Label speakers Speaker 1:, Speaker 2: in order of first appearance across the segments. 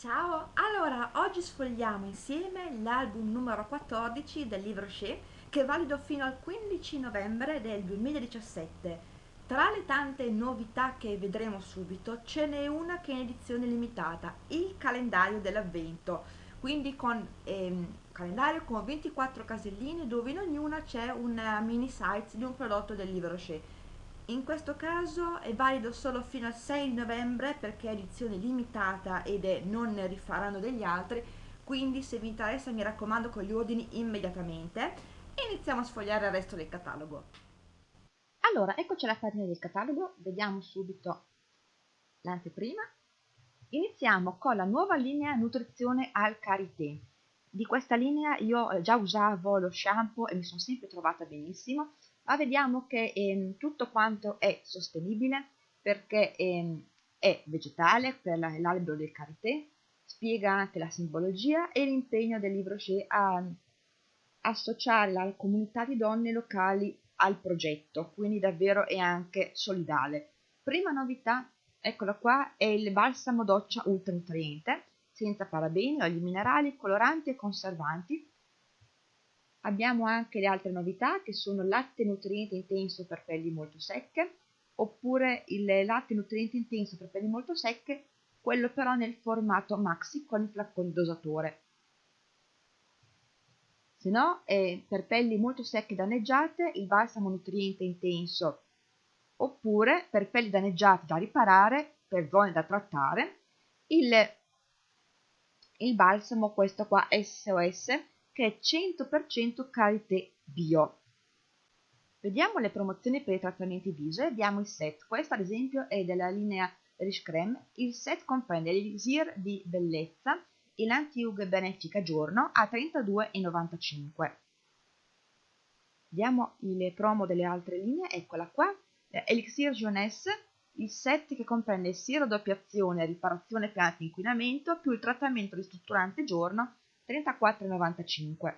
Speaker 1: Ciao, allora oggi sfogliamo insieme l'album numero 14 del libro Shea che è valido fino al 15 novembre del 2017. Tra le tante novità che vedremo subito ce n'è una che è in edizione limitata, il calendario dell'avvento, quindi con ehm, calendario con 24 caselline dove in ognuna c'è una mini site di un prodotto del libro Shea in questo caso è valido solo fino al 6 novembre perché è edizione limitata ed è non ne rifaranno degli altri, quindi se vi interessa mi raccomando con gli ordini immediatamente iniziamo a sfogliare il resto del catalogo.
Speaker 2: Allora, eccoci alla pagina del catalogo, vediamo subito l'anteprima. Iniziamo con la nuova linea nutrizione al karité. Di questa linea io già usavo lo shampoo e mi sono sempre trovata benissimo ma vediamo che ehm, tutto quanto è sostenibile perché ehm, è vegetale per l'albero del karité, spiega anche la simbologia e l'impegno del libro Shea a associare la comunità di donne locali al progetto, quindi davvero è anche solidale. Prima novità, eccola qua, è il balsamo doccia ultra nutriente, senza parabeni, oli minerali, coloranti e conservanti, Abbiamo anche le altre novità che sono latte nutriente intenso per pelli molto secche oppure il latte nutriente intenso per pelli molto secche, quello però nel formato maxi con il flaccone dosatore. Se no, è per pelli molto secche danneggiate il balsamo nutriente intenso oppure per pelli danneggiate da riparare, per zone da trattare, il, il balsamo questo qua SOS che è 100% karité bio. Vediamo le promozioni per i trattamenti viso e abbiamo il set. Questo ad esempio è della linea Rich Creme. Il set comprende l'elisir di bellezza e l'anti-ug benefica giorno a 32,95. Vediamo le promo delle altre linee, eccola qua. Elixir Jeunesse, il set che comprende il siero doppia azione riparazione piante inquinamento più il trattamento ristrutturante giorno 34,95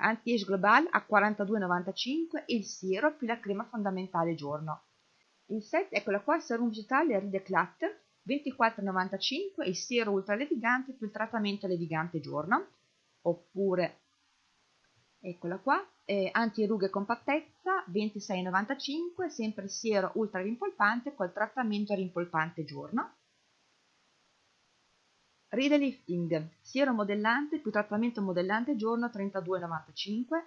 Speaker 2: Anti-Age Global a 42,95 il siero più la crema fondamentale giorno. Il set, eccola qua, serum vegetale Rideclat 24,95 il siero ultra levigante più il trattamento levigante giorno. Oppure, eccola qua, eh, anti-rughe compattezza 26,95 sempre il siero ultra rimpolpante col trattamento rimpolpante giorno Relifting, siero modellante più trattamento modellante giorno 32,95.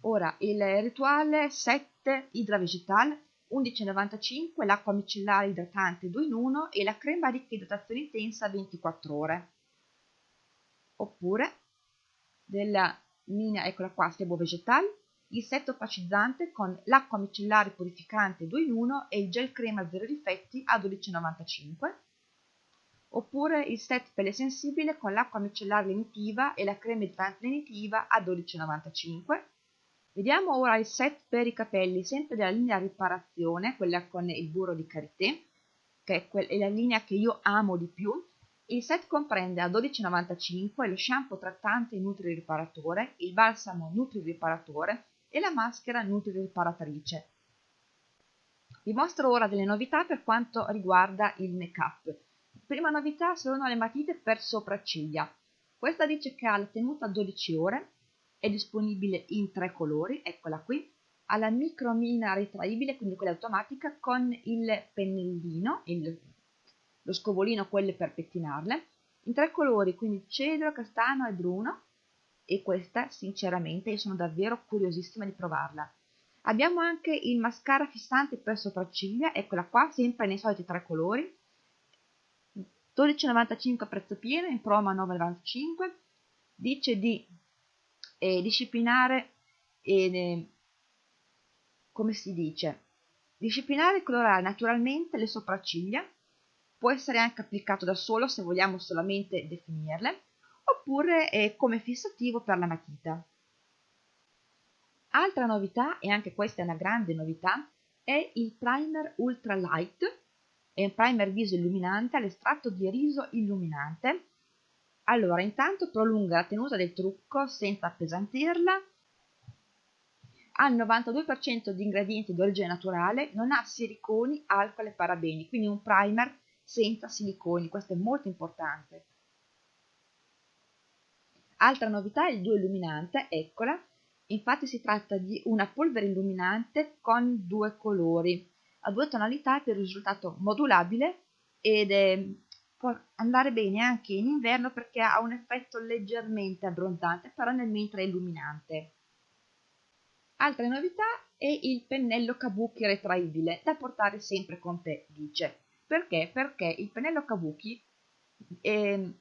Speaker 2: Ora il rituale 7 Idra Vegetal 11,95, l'acqua micellare idratante 2 in 1 e la crema ricca idratazione intensa 24 ore. Oppure della linea, eccola qua, Sebo Vegetal, il set opacizzante con l'acqua micellare purificante 2 in 1 e il gel crema zero difetti a 12,95 oppure il set pelle sensibile con l'acqua micellare lenitiva e la crema idratante lenitiva a 12,95. Vediamo ora il set per i capelli, sempre della linea riparazione, quella con il burro di karité, che è la linea che io amo di più. Il set comprende a 12,95 lo shampoo trattante Nutri Riparatore, il balsamo Nutri Riparatore e la maschera Nutri Riparatrice. Vi mostro ora delle novità per quanto riguarda il make-up. Prima novità sono le matite per sopracciglia. Questa dice che ha la tenuta 12 ore, è disponibile in tre colori, eccola qui, ha la micromina ritraibile, quindi quella automatica, con il pennellino, il, lo scovolino, quelle per pettinarle, in tre colori, quindi cedro, castano e bruno, e questa sinceramente io sono davvero curiosissima di provarla. Abbiamo anche il mascara fissante per sopracciglia, eccola qua, sempre nei soliti tre colori, 12,95 a prezzo pieno, in promo a 9,95, dice di eh, disciplinare, eh, come si dice, disciplinare e colorare naturalmente le sopracciglia, può essere anche applicato da solo se vogliamo solamente definirle, oppure eh, come fissativo per la matita. Altra novità, e anche questa è una grande novità, è il primer ultra light e un primer viso illuminante all'estratto di riso illuminante. Allora, intanto prolunga la tenuta del trucco senza appesantirla, ha il 92% di ingredienti di origine naturale, non ha siliconi, alcol e parabeni, quindi un primer senza siliconi, questo è molto importante. Altra novità è il duo illuminante, eccola, infatti si tratta di una polvere illuminante con due colori, a due tonalità per il risultato modulabile ed è, può andare bene anche in inverno perché ha un effetto leggermente abbronzante, però nel mentre è illuminante. Altra novità è il pennello kabuki retraibile da portare sempre con te, dice. Perché? Perché il pennello kabuki eh,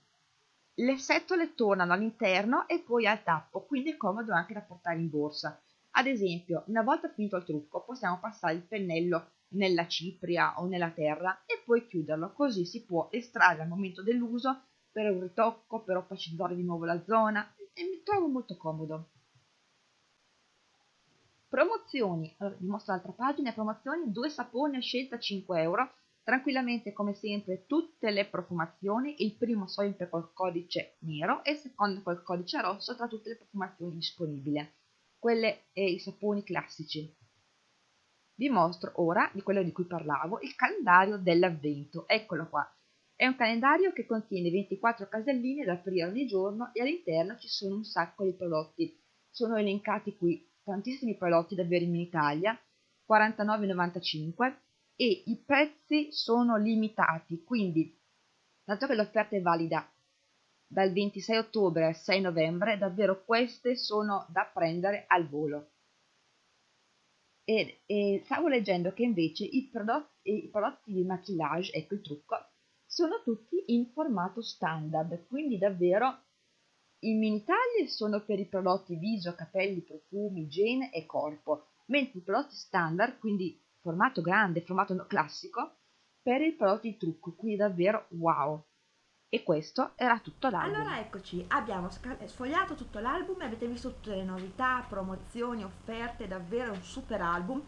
Speaker 2: le setole tornano all'interno e poi al tappo, quindi è comodo anche da portare in borsa. Ad esempio, una volta finito il trucco, possiamo passare il pennello nella cipria o nella terra e poi chiuderlo, così si può estrarre al momento dell'uso per un ritocco, per opacizzare di nuovo la zona. E mi trovo molto comodo. Promozioni, allora, vi mostro l'altra pagina, promozioni, due saponi a scelta 5 euro, tranquillamente come sempre tutte le profumazioni, il primo sempre col codice nero e il secondo col codice rosso tra tutte le profumazioni disponibili, quelle e i saponi classici. Vi mostro ora, di quello di cui parlavo, il calendario dell'avvento, eccolo qua. È un calendario che contiene 24 caselline da aprire ogni giorno e all'interno ci sono un sacco di prodotti. Sono elencati qui tantissimi prodotti davvero in Italia, 49,95 e i prezzi sono limitati, quindi dato che l'offerta è valida dal 26 ottobre al 6 novembre, davvero queste sono da prendere al volo. E, e stavo leggendo che invece i prodotti, i prodotti di maquillage, ecco il trucco, sono tutti in formato standard, quindi davvero i mini tagli sono per i prodotti viso, capelli, profumi, igiene e corpo, mentre i prodotti standard, quindi formato grande, formato classico, per i prodotti trucco, quindi davvero wow! E questo era tutto l'album.
Speaker 1: Allora eccoci, abbiamo sfogliato tutto l'album, avete visto tutte le novità, promozioni, offerte, davvero un super album.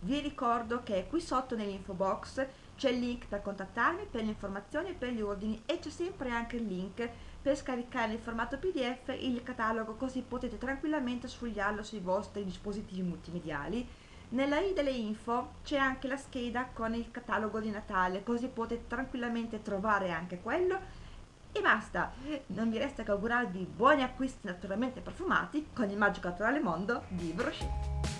Speaker 1: Vi ricordo che qui sotto nell'info box c'è il link per contattarmi per le informazioni e per gli ordini e c'è sempre anche il link per scaricare in formato pdf il catalogo così potete tranquillamente sfogliarlo sui vostri dispositivi multimediali. Nella i delle info c'è anche la scheda con il catalogo di Natale così potete tranquillamente trovare anche quello e basta, non mi resta che augurarvi buoni acquisti naturalmente profumati con il magico naturale mondo di Brochet.